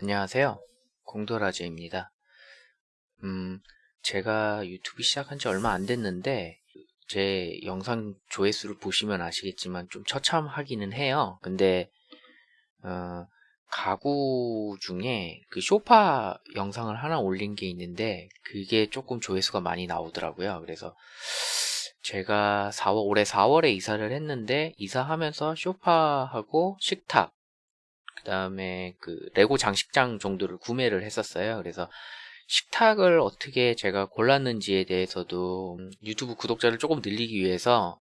안녕하세요. 공도라제입니다. 음, 제가 유튜브 시작한 지 얼마 안 됐는데, 제 영상 조회수를 보시면 아시겠지만 좀 처참하기는 해요. 근데, 어, 가구 중에 그 쇼파 영상을 하나 올린 게 있는데, 그게 조금 조회수가 많이 나오더라고요. 그래서, 제가 4월, 올해 4월에 이사를 했는데, 이사하면서 쇼파하고 식탁, 그 다음에 그 레고 장식장 정도를 구매를 했었어요. 그래서 식탁을 어떻게 제가 골랐는지에 대해서도 유튜브 구독자를 조금 늘리기 위해서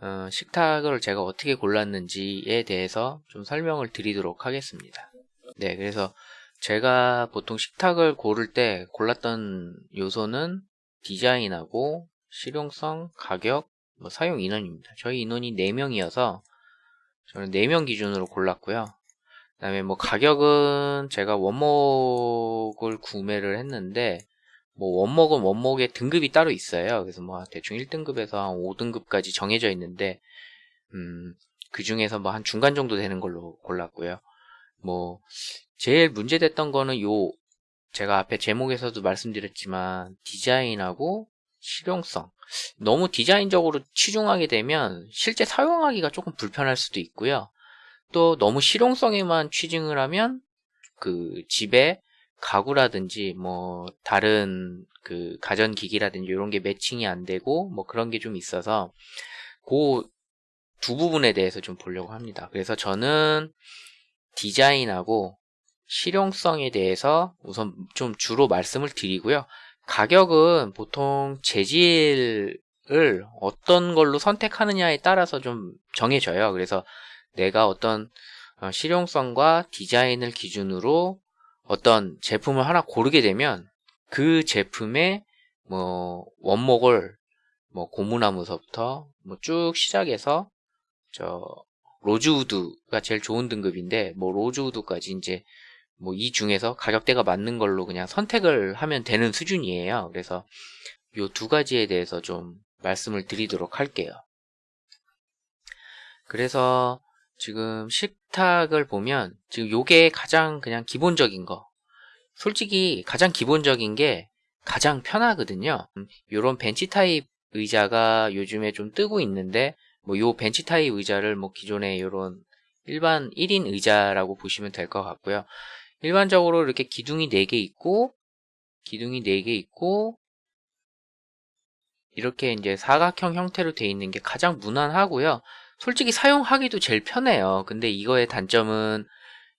어, 식탁을 제가 어떻게 골랐는지에 대해서 좀 설명을 드리도록 하겠습니다. 네, 그래서 제가 보통 식탁을 고를 때 골랐던 요소는 디자인하고 실용성, 가격, 뭐 사용 인원입니다. 저희 인원이 4명이어서 저는 4명 기준으로 골랐고요. 그 다음에 뭐 가격은 제가 원목을 구매를 했는데 뭐 원목은 원목의 등급이 따로 있어요. 그래서 뭐 대충 1등급에서 한 5등급까지 정해져 있는데 음, 그 중에서 뭐 한 중간 정도 되는 걸로 골랐고요. 뭐 제일 문제됐던 거는 요 제가 앞에 제목에서도 말씀드렸지만 디자인하고 실용성 너무 디자인적으로 치중하게 되면 실제 사용하기가 조금 불편할 수도 있고요. 또 너무 실용성에만 취징을 하면 그 집에 가구라든지 뭐 다른 그 가전기기라든지 이런 게 매칭이 안 되고 뭐 그런 게 좀 있어서 그 두 부분에 대해서 좀 보려고 합니다. 그래서 저는 디자인하고 실용성에 대해서 우선 좀 주로 말씀을 드리고요. 가격은 보통 재질을 어떤 걸로 선택하느냐에 따라서 좀 정해져요. 그래서 내가 어떤 어, 실용성과 디자인을 기준으로 어떤 제품을 하나 고르게 되면 그 제품의 뭐 원목을 뭐 고무나무서부터 뭐 쭉 시작해서 저 로즈우드가 제일 좋은 등급인데 뭐 로즈우드까지 이제 뭐 이 중에서 가격대가 맞는 걸로 그냥 선택을 하면 되는 수준이에요. 그래서 요 두 가지에 대해서 좀 말씀을 드리도록 할게요. 그래서 지금 식탁을 보면 지금 요게 가장 그냥 기본적인 거. 솔직히 가장 기본적인 게 가장 편하거든요. 요런 벤치 타입 의자가 요즘에 좀 뜨고 있는데 뭐 요 벤치 타입 의자를 뭐 기존에 요런 일반 1인 의자라고 보시면 될 것 같고요. 일반적으로 이렇게 기둥이 4개 있고 기둥이 4개 있고 이렇게 이제 사각형 형태로 되어 있는 게 가장 무난하고요 솔직히 사용하기도 제일 편해요. 근데 이거의 단점은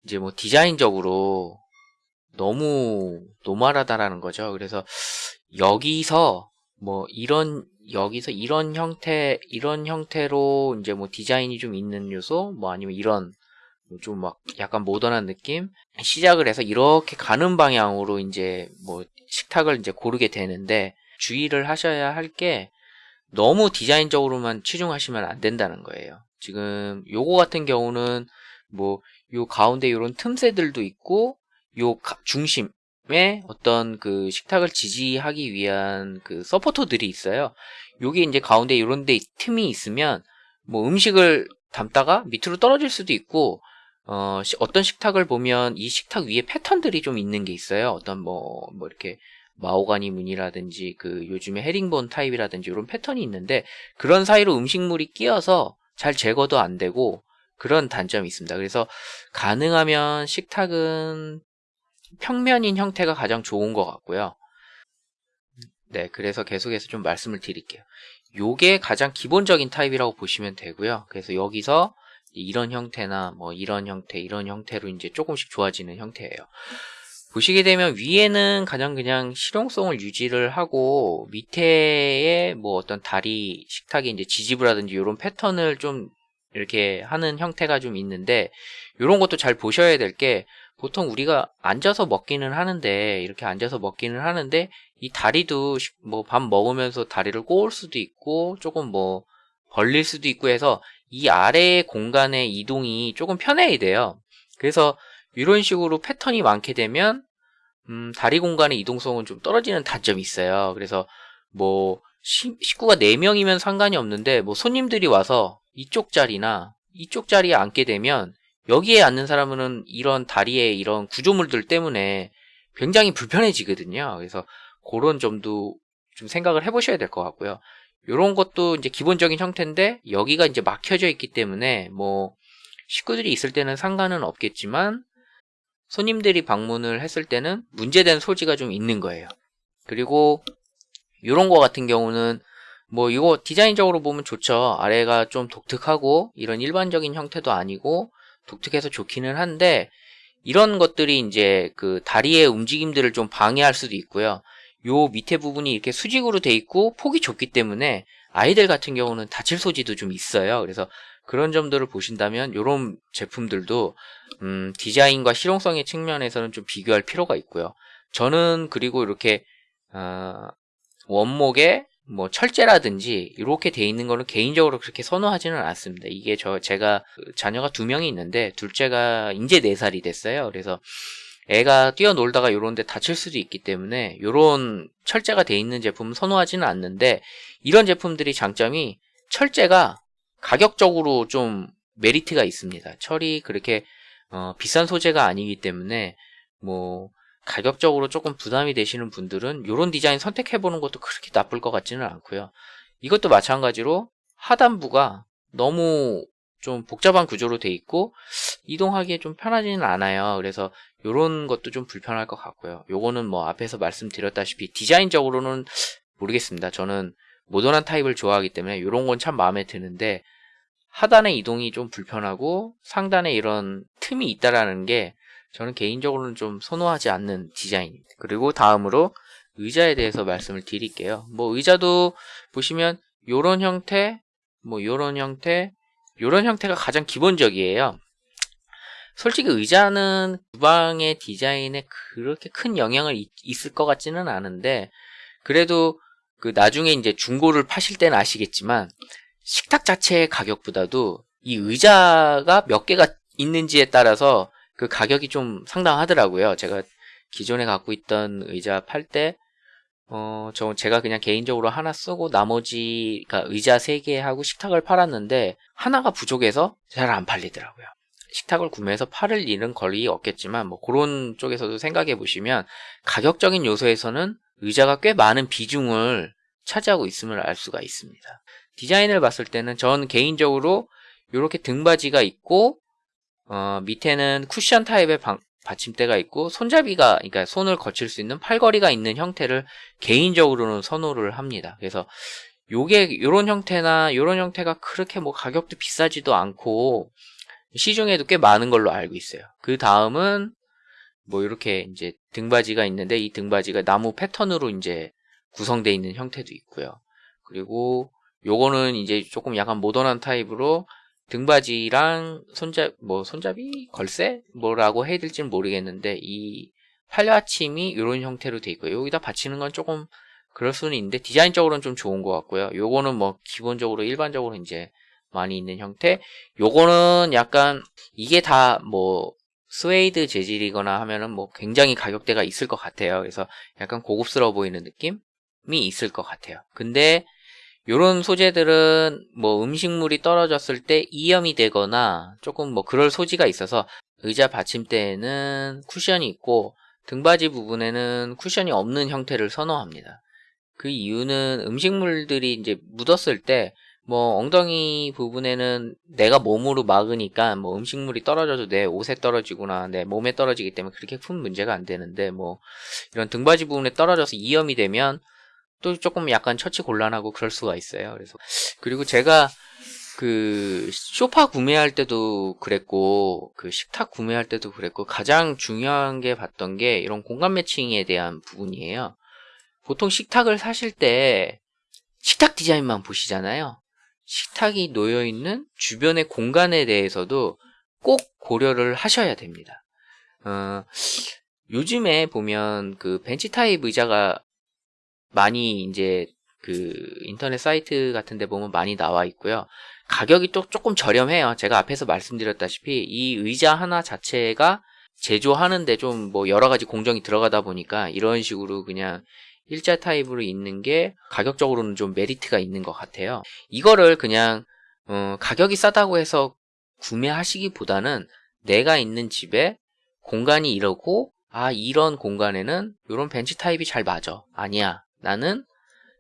이제 뭐 디자인적으로 너무 노멀하다라는 거죠. 그래서 여기서 뭐 이런 여기서 이런 형태 이런 형태로 이제 뭐 디자인이 좀 있는 요소 뭐 아니면 이런 뭐 좀 막 약간 모던한 느낌 시작을 해서 이렇게 가는 방향으로 이제 뭐 식탁을 이제 고르게 되는데 주의를 하셔야 할 게 너무 디자인적으로만 치중하시면 안 된다는 거예요. 지금 요거 같은 경우는 뭐 요 가운데 이런 틈새들도 있고 요 중심에 어떤 그 식탁을 지지하기 위한 그 서포터들이 있어요. 요게 이제 가운데 이런 데 틈이 있으면 뭐 음식을 담다가 밑으로 떨어질 수도 있고 어, 어떤 식탁을 보면 이 식탁 위에 패턴들이 좀 있는 게 있어요. 어떤 뭐, 뭐 이렇게 마오가니 무늬라든지 그 요즘에 헤링본 타입이라든지 이런 패턴이 있는데 그런 사이로 음식물이 끼어서 잘 제거도 안 되고 그런 단점이 있습니다. 그래서 가능하면 식탁은 평면인 형태가 가장 좋은 것 같고요. 네, 그래서 계속해서 좀 말씀을 드릴게요. 요게 가장 기본적인 타입이라고 보시면 되고요. 그래서 여기서 이런 형태나 뭐 이런 형태, 이런 형태로 이제 조금씩 좋아지는 형태예요. 보시게 되면 위에는 가장 그냥 실용성을 유지를 하고 밑에에 뭐 어떤 다리 식탁이 이제 지지부라든지 이런 패턴을 좀 이렇게 하는 형태가 좀 있는데 이런 것도 잘 보셔야 될 게 보통 우리가 앉아서 먹기는 하는데 이렇게 앉아서 먹기는 하는데 이 다리도 뭐 밥 먹으면서 다리를 꼬을 수도 있고 조금 뭐 벌릴 수도 있고 해서 이 아래의 공간의 이동이 조금 편해야 돼요. 그래서 이런 식으로 패턴이 많게 되면 음, 다리 공간의 이동성은 좀 떨어지는 단점이 있어요. 그래서 뭐 시, 식구가 4명이면 상관이 없는데 뭐 손님들이 와서 이쪽 자리나 이쪽 자리에 앉게 되면 여기에 앉는 사람은 이런 다리의 이런 구조물들 때문에 굉장히 불편해지거든요. 그래서 그런 점도 좀 생각을 해보셔야 될 것 같고요. 이런 것도 이제 기본적인 형태인데 여기가 이제 막혀져 있기 때문에 뭐 식구들이 있을 때는 상관은 없겠지만 손님들이 방문을 했을 때는 문제된 소지가 좀 있는 거예요. 그리고 이런 거 같은 경우는 뭐 이거 디자인적으로 보면 좋죠. 아래가 좀 독특하고 이런 일반적인 형태도 아니고 독특해서 좋기는 한데 이런 것들이 이제 그 다리의 움직임들을 좀 방해할 수도 있고요. 요 밑에 부분이 이렇게 수직으로 돼 있고 폭이 좁기 때문에 아이들 같은 경우는 다칠 소지도 좀 있어요. 그래서 그런 점들을 보신다면 이런 제품들도 음, 디자인과 실용성의 측면에서는 좀 비교할 필요가 있고요. 저는 그리고 이렇게 어, 원목에 뭐 철제라든지 이렇게 돼 있는 거는 개인적으로 그렇게 선호하지는 않습니다. 이게 저 제가 자녀가 두 명이 있는데 둘째가 이제 네 살이 됐어요. 그래서 애가 뛰어놀다가 요런데 다칠 수도 있기 때문에 요런 철제가 돼 있는 제품은 선호하지는 않는데 이런 제품들이 장점이 철제가 가격적으로 좀 메리트가 있습니다. 철이 그렇게 어, 비싼 소재가 아니기 때문에 뭐 가격적으로 조금 부담이 되시는 분들은 이런 디자인 선택해보는 것도 그렇게 나쁠 것 같지는 않고요. 이것도 마찬가지로 하단부가 너무 좀 복잡한 구조로 돼 있고 이동하기에 좀 편하지는 않아요. 그래서 이런 것도 좀 불편할 것 같고요. 요거는 뭐 앞에서 말씀드렸다시피 디자인적으로는 모르겠습니다. 저는 모던한 타입을 좋아하기 때문에 이런 건 참 마음에 드는데 하단의 이동이 좀 불편하고 상단에 이런 틈이 있다라는 게 저는 개인적으로는 좀 선호하지 않는 디자인입니다. 그리고 다음으로 의자에 대해서 말씀을 드릴게요. 뭐 의자도 보시면 요런 형태, 뭐 요런 형태, 요런 형태가 가장 기본적이에요. 솔직히 의자는 주방의 디자인에 그렇게 큰 영향을 있, 있을 것 같지는 않은데 그래도 그 나중에 이제 중고를 파실 때는 아시겠지만 식탁 자체의 가격보다도 이 의자가 몇 개가 있는지에 따라서 그 가격이 좀 상당하더라고요. 제가 기존에 갖고 있던 의자 팔 때, 어, 저, 제가 그냥 개인적으로 하나 쓰고 나머지, 그러니까 의자 3개 하고 식탁을 팔았는데, 하나가 부족해서 잘 안 팔리더라고요. 식탁을 구매해서 팔을 일은 거리 없겠지만, 뭐, 그런 쪽에서도 생각해 보시면, 가격적인 요소에서는 의자가 꽤 많은 비중을 차지하고 있음을 알 수가 있습니다. 디자인을 봤을 때는 전 개인적으로 이렇게 등받이가 있고 어, 밑에는 쿠션 타입의 방, 받침대가 있고 손잡이가 그러니까 손을 거칠 수 있는 팔걸이가 있는 형태를 개인적으로는 선호를 합니다. 그래서 요게 요런 형태나 요런 형태가 그렇게 뭐 가격도 비싸지도 않고 시중에도 꽤 많은 걸로 알고 있어요. 그 다음은 뭐 이렇게 이제 등받이가 있는데 이 등받이가 나무 패턴으로 이제 구성되어 있는 형태도 있고요. 그리고 요거는 이제 조금 약간 모던한 타입으로 등받이랑 손잡 뭐 손잡이 걸쇠 뭐라고 해야 될지는 모르겠는데 이 팔받침이 이런 형태로 돼 있고요. 여기다 받치는 건 조금 그럴 수는 있는데 디자인적으로는 좀 좋은 것 같고요. 요거는 뭐 기본적으로 일반적으로 이제 많이 있는 형태. 요거는 약간 이게 다 뭐 스웨이드 재질이거나 하면은 뭐 굉장히 가격대가 있을 것 같아요. 그래서 약간 고급스러워 보이는 느낌이 있을 것 같아요. 근데 요런 소재들은 뭐 음식물이 떨어졌을 때 이염이 되거나 조금 뭐 그럴 소지가 있어서 의자 받침대에는 쿠션이 있고 등받이 부분에는 쿠션이 없는 형태를 선호합니다. 그 이유는 음식물들이 이제 묻었을 때 뭐 엉덩이 부분에는 내가 몸으로 막으니까 뭐 음식물이 떨어져도 내 옷에 떨어지거나 내 몸에 떨어지기 때문에 그렇게 큰 문제가 안 되는데 뭐 이런 등받이 부분에 떨어져서 이염이 되면 또 조금 약간 처치 곤란하고 그럴 수가 있어요. 그래서 그리고 제가 그 소파 구매할 때도 그랬고 그 식탁 구매할 때도 그랬고 가장 중요한 게 봤던 게 이런 공간 매칭에 대한 부분이에요. 보통 식탁을 사실 때 식탁 디자인만 보시잖아요. 식탁이 놓여 있는 주변의 공간에 대해서도 꼭 고려를 하셔야 됩니다. 어, 요즘에 보면 그 벤치 타입 의자가 많이 이제 그 인터넷 사이트 같은 데 보면 많이 나와 있고요. 가격이 또 조금 저렴해요. 제가 앞에서 말씀드렸다시피 이 의자 하나 자체가 제조하는데 좀 뭐 여러 가지 공정이 들어가다 보니까 이런 식으로 그냥 일자 타입으로 있는 게 가격적으로는 좀 메리트가 있는 것 같아요. 이거를 그냥 어 가격이 싸다고 해서 구매하시기보다는 내가 있는 집에 공간이 이러고 아 이런 공간에는 이런 벤치 타입이 잘 맞아 아니야 나는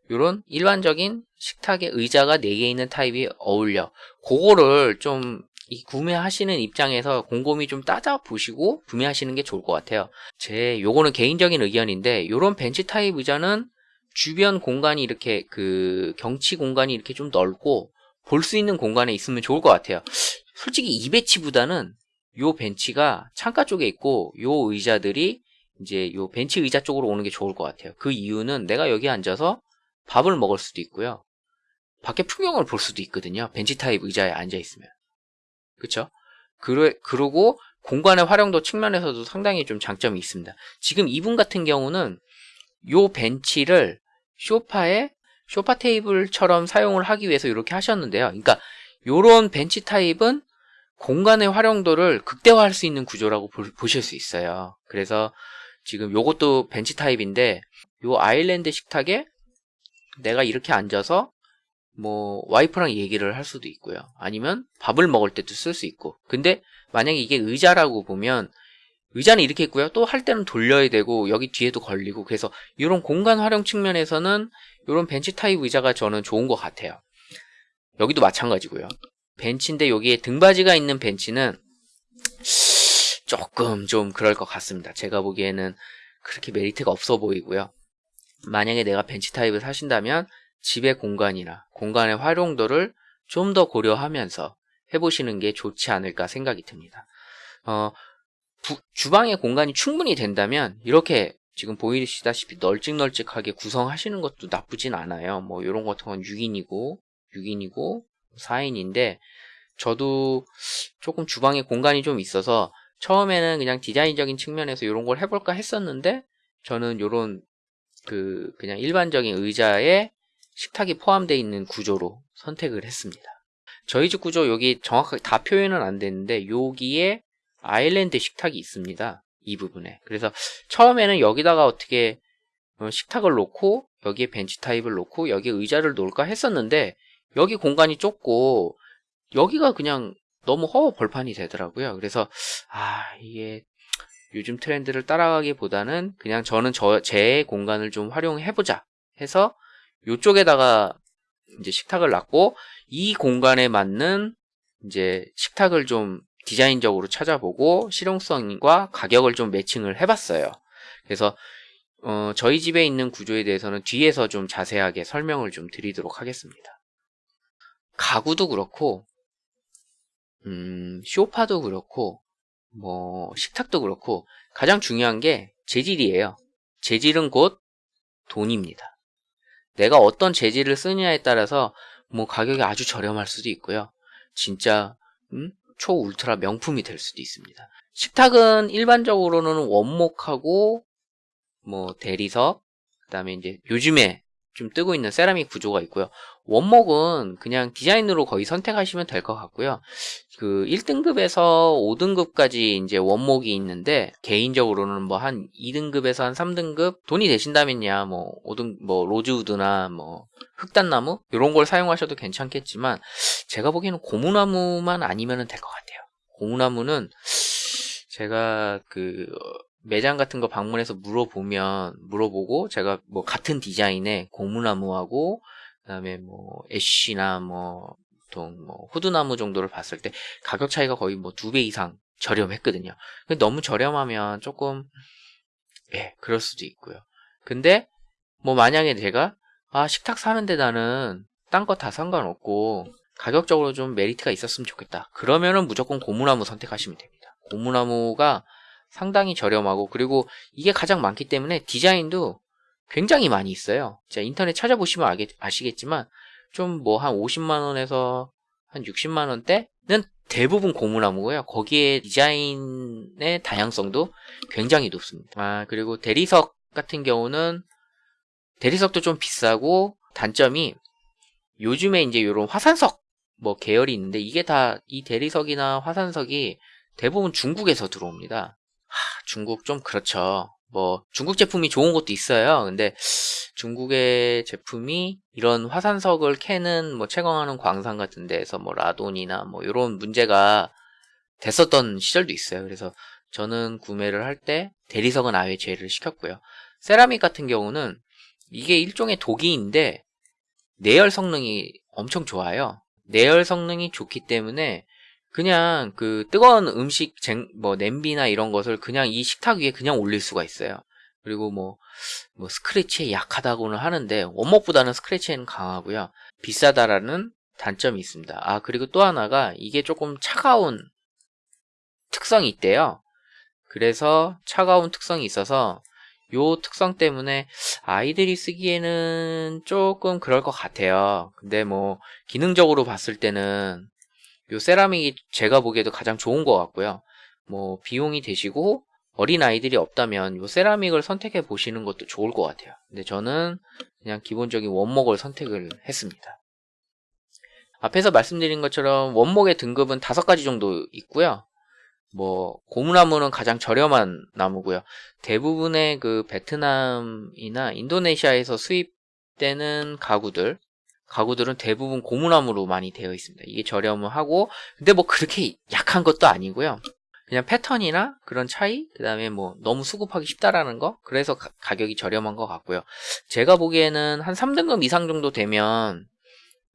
이런 일반적인 식탁에 의자가 4개 있는 타입이 어울려. 그거를 좀이 구매하시는 입장에서 곰곰이 좀 따져 보시고 구매하시는 게 좋을 것 같아요. 제 요거는 개인적인 의견인데 요런 벤치 타입 의자는 주변 공간이 이렇게 그 경치 공간이 이렇게 좀 넓고 볼 수 있는 공간에 있으면 좋을 것 같아요. 솔직히 이 배치보다는 요 벤치가 창가 쪽에 있고 요 의자들이 이제 요 벤치 의자 쪽으로 오는 게 좋을 것 같아요. 그 이유는 내가 여기 앉아서 밥을 먹을 수도 있고요. 밖에 풍경을 볼 수도 있거든요. 벤치 타입 의자에 앉아 있으면. 그쵸? 그러, 그러고 공간의 활용도 측면에서도 상당히 좀 장점이 있습니다. 지금 이분 같은 경우는 요 벤치를 쇼파에 쇼파 테이블처럼 사용을 하기 위해서 이렇게 하셨는데요. 그러니까 요런 벤치 타입은 공간의 활용도를 극대화할 수 있는 구조라고 보, 실수 있어요. 그래서 지금 요것도 벤치 타입인데 요 아일랜드 식탁에 내가 이렇게 앉아서 뭐 와이프랑 얘기를 할 수도 있고요. 아니면 밥을 먹을 때도 쓸 수 있고. 근데 만약에 이게 의자라고 보면 의자는 이렇게 있고요. 또 할 때는 돌려야 되고 여기 뒤에도 걸리고 그래서 이런 공간 활용 측면에서는 이런 벤치 타입 의자가 저는 좋은 것 같아요. 여기도 마찬가지고요. 벤치인데 여기에 등받이가 있는 벤치는 조금 좀 그럴 것 같습니다. 제가 보기에는 그렇게 메리트가 없어 보이고요. 만약에 내가 벤치 타입을 사신다면 집의 공간이나 공간의 활용도를 좀 더 고려하면서 해보시는 게 좋지 않을까 생각이 듭니다. 어, 부, 주방의 공간이 충분히 된다면 이렇게 지금 보이시다시피 널찍널찍하게 구성하시는 것도 나쁘진 않아요. 뭐 이런 것 같은 건 6인이고 6인이고 4인인데 저도 조금 주방에 공간이 좀 있어서 처음에는 그냥 디자인적인 측면에서 이런 걸 해볼까 했었는데 저는 이런 그 그냥 일반적인 의자에 식탁이 포함되어 있는 구조로 선택을 했습니다. 저희 집 구조 여기 정확하게 다 표현은 안 됐는데 여기에 아일랜드 식탁이 있습니다. 이 부분에. 그래서 처음에는 여기다가 어떻게 어, 식탁을 놓고 여기에 벤치 타입을 놓고 여기에 의자를 놓을까 했었는데 여기 공간이 좁고 여기가 그냥 너무 허허 벌판이 되더라고요. 그래서 아 이게 요즘 트렌드를 따라가기보다는 그냥 저는 저 제 공간을 좀 활용해보자 해서 이쪽에다가 이제 식탁을 놨고 이 공간에 맞는 이제 식탁을 좀 디자인적으로 찾아보고 실용성과 가격을 좀 매칭을 해봤어요. 그래서 어, 저희 집에 있는 구조에 대해서는 뒤에서 좀 자세하게 설명을 좀 드리도록 하겠습니다. 가구도 그렇고 음, 쇼파도 그렇고 뭐 식탁도 그렇고 가장 중요한 게 재질이에요. 재질은 곧 돈입니다. 내가 어떤 재질을 쓰느냐에 따라서 뭐 가격이 아주 저렴할 수도 있고요. 진짜 음? 초 울트라 명품이 될 수도 있습니다. 식탁은 일반적으로는 원목하고 뭐 대리석 그다음에 이제 요즘에 좀 뜨고 있는 세라믹 구조가 있고요. 원목은 그냥 디자인으로 거의 선택하시면 될 것 같고요. 그 1등급에서 5등급까지 이제 원목이 있는데 개인적으로는 뭐 한 2등급에서 한 3등급 돈이 되신다면야 뭐 5등 뭐 로즈우드나 뭐 흑단나무 이런 걸 사용하셔도 괜찮겠지만 제가 보기에는 고무나무만 아니면 될것 같아요. 고무나무는 제가 그 매장 같은 거 방문해서 물어보면 물어보고 제가 뭐 같은 디자인의 고무나무하고 그다음에 뭐 애쉬나 뭐 보통 뭐 호두나무 정도를 봤을 때 가격 차이가 거의 뭐 두 배 이상 저렴했거든요. 근데 너무 저렴하면 조금 예 그럴 수도 있고요. 근데 뭐 만약에 제가 아 식탁 사는데 나는 딴 거 다 상관없고 가격적으로 좀 메리트가 있었으면 좋겠다. 그러면은 무조건 고무나무 선택하시면 됩니다. 고무나무가 상당히 저렴하고 그리고 이게 가장 많기 때문에 디자인도 굉장히 많이 있어요. 자, 인터넷 찾아보시면 아겠, 아시겠지만 좀 뭐 한 50만 원에서 한 60만 원대는 대부분 고무나무고요. 거기에 디자인의 다양성도 굉장히 높습니다. 아, 그리고 대리석 같은 경우는 대리석도 좀 비싸고 단점이 요즘에 이제 이런 화산석 뭐 계열이 있는데 이게 다 이 대리석이나 화산석이 대부분 중국에서 들어옵니다. 하, 중국 좀 그렇죠. 뭐 중국 제품이 좋은 것도 있어요. 근데 중국의 제품이 이런 화산석을 캐는 뭐 채광하는 광산 같은 데에서 뭐 라돈이나 뭐 이런 문제가 됐었던 시절도 있어요. 그래서 저는 구매를 할 때 대리석은 아예 제외를 시켰고요. 세라믹 같은 경우는 이게 일종의 독이인데 내열 성능이 엄청 좋아요. 내열 성능이 좋기 때문에 그냥 그 뜨거운 음식 쟁, 뭐 냄비나 이런 것을 그냥 이 식탁 위에 그냥 올릴 수가 있어요. 그리고 뭐, 뭐 스크래치에 약하다고는 하는데 원목보다는 스크래치에는 강하고요. 비싸다라는 단점이 있습니다. 아 그리고 또 하나가 이게 조금 차가운 특성이 있대요. 그래서 차가운 특성이 있어서 요 특성 때문에 아이들이 쓰기에는 조금 그럴 것 같아요. 근데 뭐 기능적으로 봤을 때는 요 세라믹이 제가 보기에도 가장 좋은 것 같고요. 뭐 비용이 되시고 어린 아이들이 없다면 요 세라믹을 선택해 보시는 것도 좋을 것 같아요. 근데 저는 그냥 기본적인 원목을 선택을 했습니다. 앞에서 말씀드린 것처럼 원목의 등급은 다섯 가지 정도 있고요. 뭐 고무나무는 가장 저렴한 나무고요. 대부분의 그 베트남이나 인도네시아에서 수입되는 가구들 가구들은 대부분 고무나무로 많이 되어 있습니다. 이게 저렴을 하고 근데 뭐 그렇게 약한 것도 아니고요. 그냥 패턴이나 그런 차이 그 다음에 뭐 너무 수급하기 쉽다라는 거 그래서 가, 격이 저렴한 것 같고요. 제가 보기에는 한 3등급 이상 정도 되면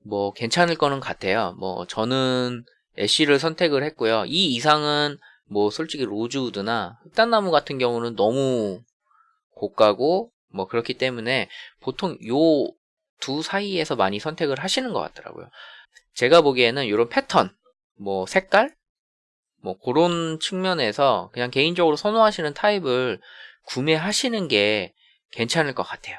뭐 괜찮을 거는 같아요. 뭐 저는 애쉬를 선택을 했고요. 이 이상은 뭐 솔직히 로즈우드나 흑단나무 같은 경우는 너무 고가고 뭐 그렇기 때문에 보통 요 두 사이에서 많이 선택을 하시는 것 같더라고요. 제가 보기에는 이런 패턴, 뭐 색깔, 뭐 그런 측면에서 그냥 개인적으로 선호하시는 타입을 구매하시는 게 괜찮을 것 같아요.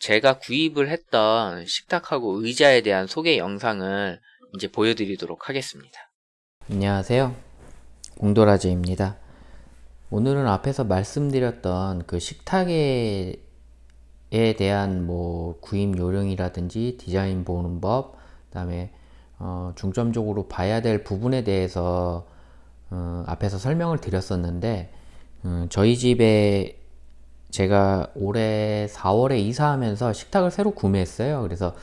제가 구입을 했던 식탁하고 의자에 대한 소개 영상을 이제 보여드리도록 하겠습니다. 안녕하세요. 공도라제입니다. 오늘은 앞에서 말씀드렸던 그 식탁에 대한 뭐 구입 요령이라든지 디자인 보는 법, 그 다음에 어 중점적으로 봐야 될 부분에 대해서 어 앞에서 설명을 드렸었는데 음 저희 집에 제가 올해 4월에 이사하면서 식탁을 새로 구매했어요. 그래서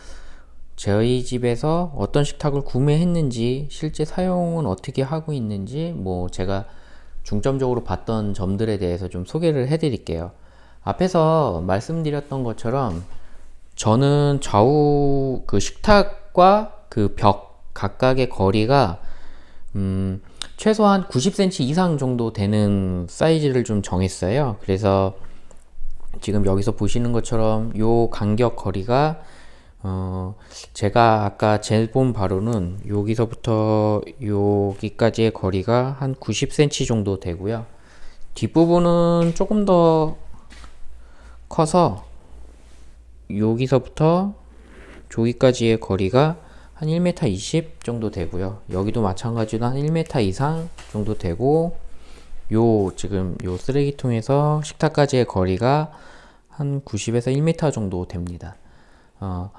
저희 집에서 어떤 식탁을 구매했는지 실제 사용은 어떻게 하고 있는지 뭐 제가 중점적으로 봤던 점들에 대해서 좀 소개를 해 드릴게요 앞에서 말씀드렸던 것처럼 저는 좌우 그 식탁과 그 벽 각각의 거리가 음 최소한 90cm 이상 정도 되는 사이즈를 좀 정했어요 그래서 지금 여기서 보시는 것처럼 요 간격 거리가 어, 제가 아까 재본 바로는 여기서부터 여기까지의 거리가 한 90cm 정도 되고요. 뒷부분은 조금 더 커서 여기서부터 저기까지의 거리가 한 1m 20 정도 되고요. 여기도 마찬가지로 한 1m 이상 정도 되고 요 지금 요 쓰레기통에서 식탁까지의 거리가 한 90에서 1m 정도 됩니다. 어,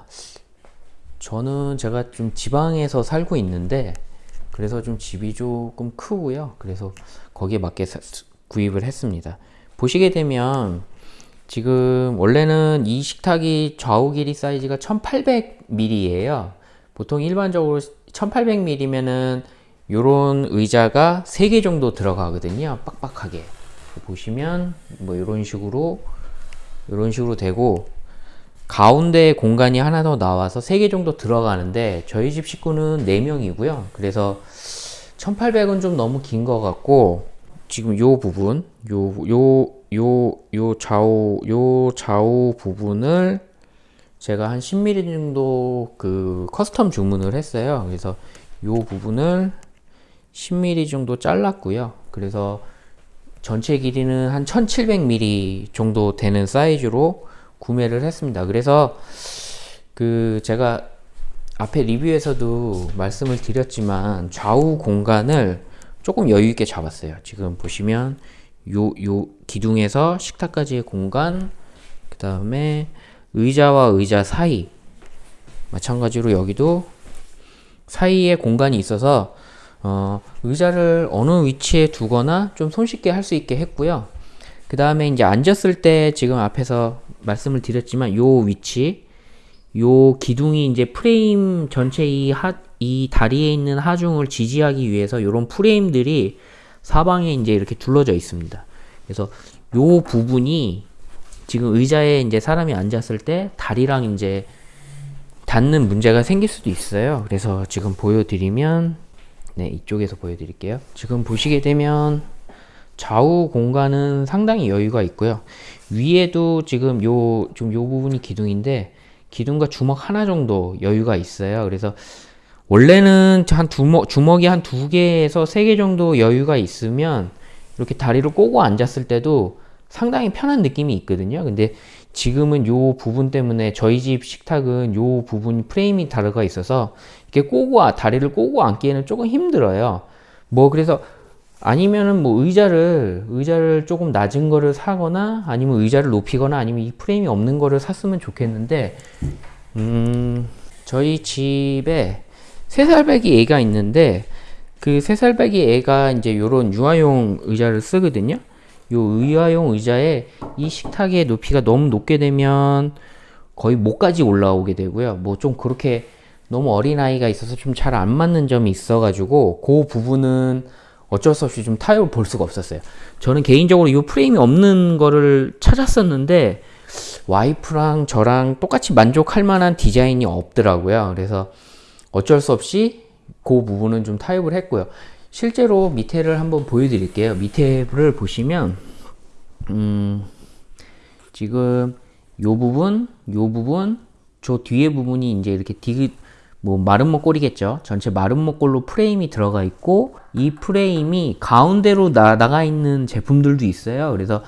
저는 제가 좀 지방에서 살고 있는데 그래서 좀 집이 조금 크고요. 그래서 거기에 맞게 사, 구입을 했습니다. 보시게 되면 지금 원래는 이 식탁이 좌우 길이 사이즈가 1800mm예요. 보통 일반적으로 1800mm면은 요런 의자가 3개 정도 들어가거든요. 빡빡하게. 보시면 뭐 이런 식으로 이런 식으로 되고 가운데 공간이 하나 더 나와서 3개 정도 들어가는데 저희 집 식구는 4명이고요. 그래서 1800은 좀 너무 긴 것 같고 지금 요 부분 요 요 요 요 좌우 요 좌우 부분을 제가 한 10mm 정도 그 custom 주문을 했어요. 그래서 요 부분을 10mm 정도 잘랐고요. 그래서 전체 길이는 한 1700mm 정도 되는 사이즈로 구매를 했습니다. 그래서 그 제가 앞에 리뷰에서도 말씀을 드렸지만 좌우 공간을 조금 여유 있게 잡았어요. 지금 보시면 요, 요 기둥에서 식탁까지의 공간 그 다음에 의자와 의자 사이 마찬가지로 여기도 사이에 공간이 있어서 어, 의자를 어느 위치에 두거나 좀 손쉽게 할 수 있게 했고요. 그 다음에 이제 앉았을 때 지금 앞에서 말씀을 드렸지만 요 위치 요 기둥이 이제 프레임 전체 이 하, 이 다리에 있는 하중을 지지하기 위해서 이런 프레임들이 사방에 이제 이렇게 둘러져 있습니다. 그래서 요 부분이 지금 의자에 이제 사람이 앉았을 때 다리랑 이제 닿는 문제가 생길 수도 있어요. 그래서 지금 보여드리면 네 이쪽에서 보여드릴게요. 지금 보시게 되면 좌우 공간은 상당히 여유가 있고요. 위에도 지금 요, 좀 요 부분이 기둥인데, 기둥과 주먹 하나 정도 여유가 있어요. 그래서 원래는 한 주먹, 주먹이 한 두 개에서 세 개 정도 여유가 있으면 이렇게 다리를 꼬고 앉았을 때도 상당히 편한 느낌이 있거든요. 근데 지금은 요 부분 때문에 저희 집 식탁은 요 부분 프레임이 다르가 있어서 이렇게 꼬고, 다리를 꼬고 앉기에는 조금 힘들어요. 뭐 그래서 아니면은 뭐 의자를 의자를 조금 낮은 거를 사거나 아니면 의자를 높이거나 아니면 이 프레임이 없는 거를 샀으면 좋겠는데 음 저희 집에 세 살배기 애가 있는데 그 세 살배기 애가 이제 요런 유아용 의자를 쓰거든요 요 의아용 의자에 이 식탁의 높이가 너무 높게 되면 거의 목까지 올라오게 되고요 뭐 좀 그렇게 너무 어린아이가 있어서 좀 잘 안 맞는 점이 있어 가지고 그 부분은 어쩔 수 없이 좀 타협을 볼 수가 없었어요. 저는 개인적으로 이 프레임이 없는 거를 찾았었는데 와이프랑 저랑 똑같이 만족할 만한 디자인이 없더라고요. 그래서 어쩔 수 없이 그 부분은 좀 타협을 했고요. 실제로 밑에를 한번 보여드릴게요. 밑에를 보시면 음, 지금 요 부분, 요 부분, 저 뒤에 부분이 이제 이렇게 디귿 뭐 마른 목골이겠죠. 전체 목골로 프레임이 들어가 있고 이 프레임이 가운데로 나, 나가 있는 제품들도 있어요. 그래서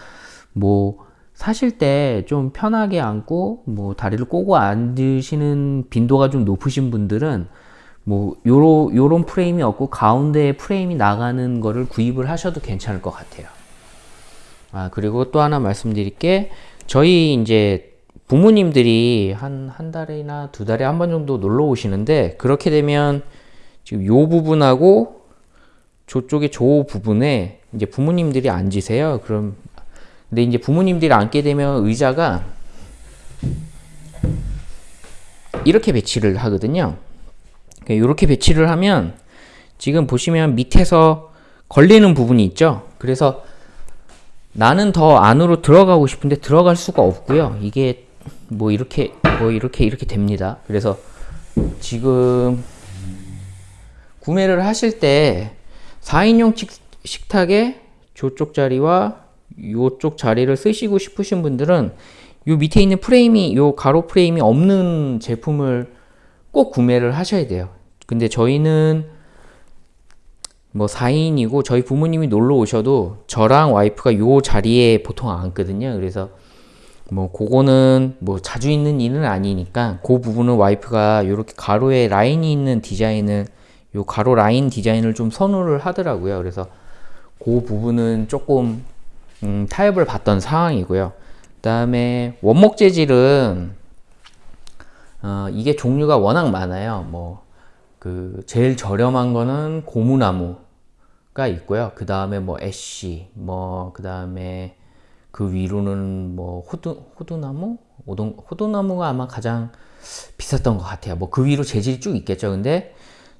뭐 사실 때 좀 편하게 앉고 뭐 다리를 꼬고 앉으시는 빈도가 좀 높으신 분들은 뭐 요런 요런 프레임이 없고 가운데에 프레임이 나가는 거를 구입을 하셔도 괜찮을 것 같아요. 아 그리고 또 하나 말씀드릴 게 저희 이제 부모님들이 한, 한 달이나 두 달에 한 번 정도 놀러 오시는데, 그렇게 되면 지금 요 부분하고 저쪽에 저 부분에 이제 부모님들이 앉으세요. 그럼, 근데 이제 부모님들이 앉게 되면 의자가 이렇게 배치를 하거든요. 이렇게 배치를 하면 지금 보시면 밑에서 걸리는 부분이 있죠. 그래서 나는 더 안으로 들어가고 싶은데 들어갈 수가 없고요. 이게 뭐 이렇게 뭐 이렇게 이렇게 됩니다. 그래서 지금 구매를 하실 때 4인용 식탁에 저쪽 자리와 요쪽 자리를 쓰시고 싶으신 분들은 요 밑에 있는 프레임이 요 가로 프레임이 없는 제품을 꼭 구매를 하셔야 돼요. 근데 저희는 뭐 4인이고 저희 부모님이 놀러 오셔도 저랑 와이프가 요 자리에 보통 앉거든요. 그래서 뭐 그거는 뭐 자주 있는 일은 아니니까 그 부분은 와이프가 이렇게 가로에 라인이 있는 디자인을 요 가로 라인 디자인을 좀 선호를 하더라고요. 그래서 그 부분은 조금 음, 타협을 받던 상황이고요. 그 다음에 원목 재질은 어, 이게 종류가 워낙 많아요. 뭐 그 제일 저렴한 거는 고무나무가 있고요. 그 다음에 뭐 애쉬, 뭐 그 다음에 그 위로는 뭐 호두, 호두나무? 오동, 호두나무가 아마 가장 비쌌던 것 같아요. 뭐 그 위로 재질이 쭉 있겠죠. 근데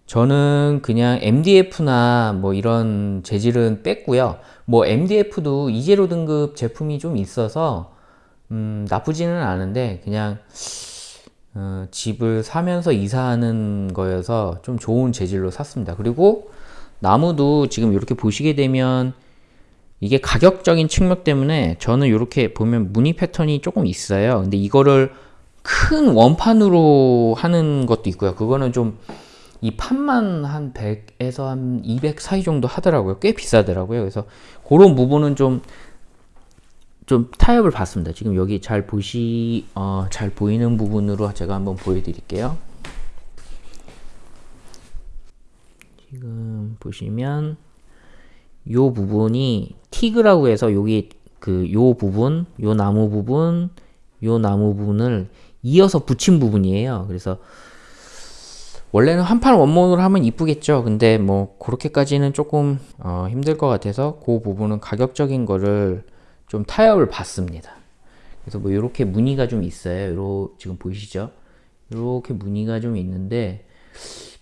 저는 그냥 MDF나 뭐 이런 재질은 뺐고요. 뭐 MDF도 이제로 등급 제품이 좀 있어서 음, 나쁘지는 않은데 그냥 어, 집을 사면서 이사하는 거여서 좀 좋은 재질로 샀습니다. 그리고 나무도 지금 이렇게 보시게 되면 이게 가격적인 측면 때문에 저는 이렇게 보면 무늬 패턴이 조금 있어요. 근데 이거를 큰 원판으로 하는 것도 있고요. 그거는 좀 이 판만 한 100에서 한 200 사이 정도 하더라고요. 꽤 비싸더라고요. 그래서 그런 부분은 좀, 좀 타협을 받습니다. 지금 여기 잘 보시, 어, 잘 보이는 부분으로 제가 한번 보여드릴게요. 지금 보시면 요 부분이 티그라고 해서 여기 그 요 부분, 요 나무 부분, 요 나무 부분을 이어서 붙인 부분이에요. 그래서 원래는 한판 원목으로 하면 이쁘겠죠. 근데 뭐 그렇게까지는 조금 어 힘들 것 같아서 그 부분은 가격적인 거를 좀 타협을 받습니다. 그래서 뭐 이렇게 무늬가 좀 있어요. 요 지금 보이시죠? 이렇게 무늬가 좀 있는데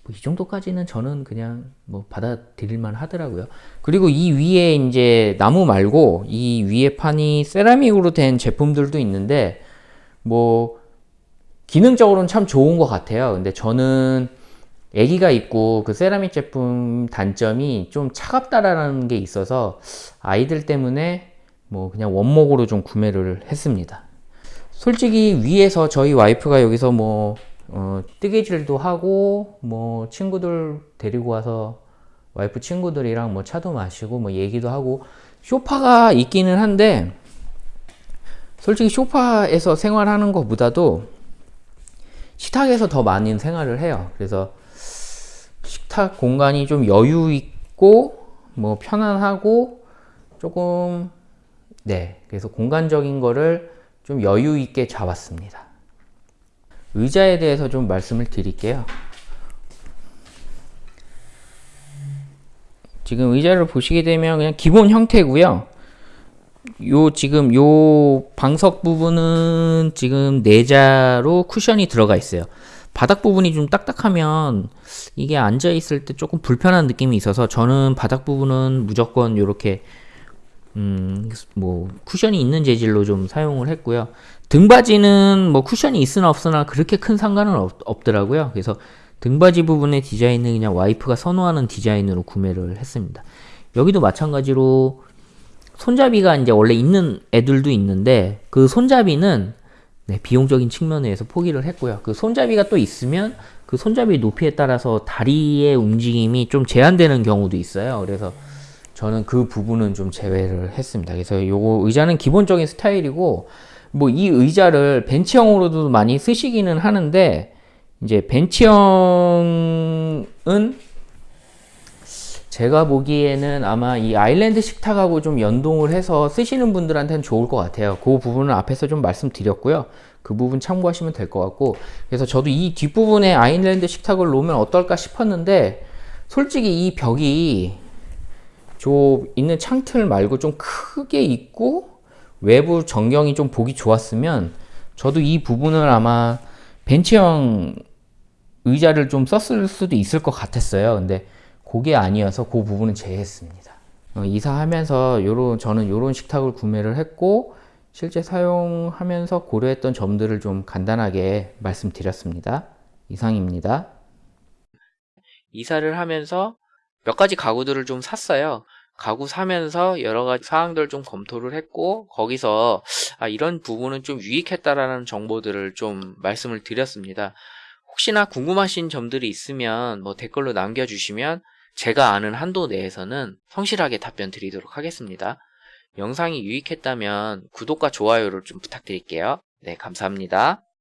뭐 이 정도까지는 저는 그냥 뭐 받아들일만 하더라고요. 그리고 이 위에 이제 나무 말고 이 위에 판이 세라믹으로 된 제품들도 있는데 뭐 기능적으로는 참 좋은 것 같아요. 근데 저는 애기가 있고 그 세라믹 제품 단점이 좀 차갑다라는 게 있어서 아이들 때문에 뭐 그냥 원목으로 좀 구매를 했습니다. 솔직히 위에서 저희 와이프가 여기서 뭐 어, 뜨개질도 하고 뭐 친구들 데리고 와서 와이프 친구들이랑 뭐 차도 마시고 뭐 얘기도 하고 쇼파가 있기는 한데 솔직히 쇼파에서 생활하는 것보다도 식탁에서 더 많은 생활을 해요. 그래서 식탁 공간이 좀 여유 있고 뭐 편안하고 조금 네 그래서 공간적인 거를 좀 여유 있게 잡았습니다. 의자에 대해서 좀 말씀을 드릴게요. 지금 의자를 보시게 되면 그냥 기본 형태고요. 요 지금 요 방석 부분은 지금 내자로 쿠션이 들어가 있어요. 바닥 부분이 좀 딱딱하면 이게 앉아 있을 때 조금 불편한 느낌이 있어서 저는 바닥 부분은 무조건 요렇게 음, 뭐 쿠션이 있는 재질로 좀 사용을 했고요. 등받이는 뭐 쿠션이 있으나 없으나 그렇게 큰 상관은 없, 없더라고요. 그래서 등받이 부분의 디자인은 그냥 와이프가 선호하는 디자인으로 구매를 했습니다. 여기도 마찬가지로 손잡이가 이제 원래 있는 애들도 있는데 그 손잡이는 네, 비용적인 측면에서 포기를 했고요. 그 손잡이가 또 있으면 그 손잡이 높이에 따라서 다리의 움직임이 좀 제한되는 경우도 있어요. 그래서 저는 그 부분은 좀 제외를 했습니다. 그래서 요거 의자는 기본적인 스타일이고 뭐 이 의자를 벤치형으로도 많이 쓰시기는 하는데 이제 벤치형은 제가 보기에는 아마 이 아일랜드 식탁하고 좀 연동을 해서 쓰시는 분들한테는 좋을 것 같아요. 그 부분은 앞에서 좀 말씀드렸고요. 그 부분 참고하시면 될 것 같고 그래서 저도 이 뒷부분에 아일랜드 식탁을 놓으면 어떨까 싶었는데 솔직히 이 벽이 저 있는 창틀 말고 좀 크게 있고 외부 전경이 좀 보기 좋았으면 저도 이 부분을 아마 벤치형 의자를 좀 썼을 수도 있을 것 같았어요. 근데 그게 아니어서 그 부분은 제외했습니다. 어, 이사하면서 요런 저는 요런 식탁을 구매를 했고 실제 사용하면서 고려했던 점들을 좀 간단하게 말씀드렸습니다. 이상입니다. 이사를 하면서 몇 가지 가구들을 좀 샀어요. 가구 사면서 여러 가지 사항들을 좀 검토를 했고 거기서 아, 이런 부분은 좀 유익했다라는 정보들을 좀 말씀을 드렸습니다. 혹시나 궁금하신 점들이 있으면 뭐 댓글로 남겨주시면 제가 아는 한도 내에서는 성실하게 답변 드리도록 하겠습니다. 영상이 유익했다면 구독과 좋아요를 좀 부탁드릴게요. 네, 감사합니다.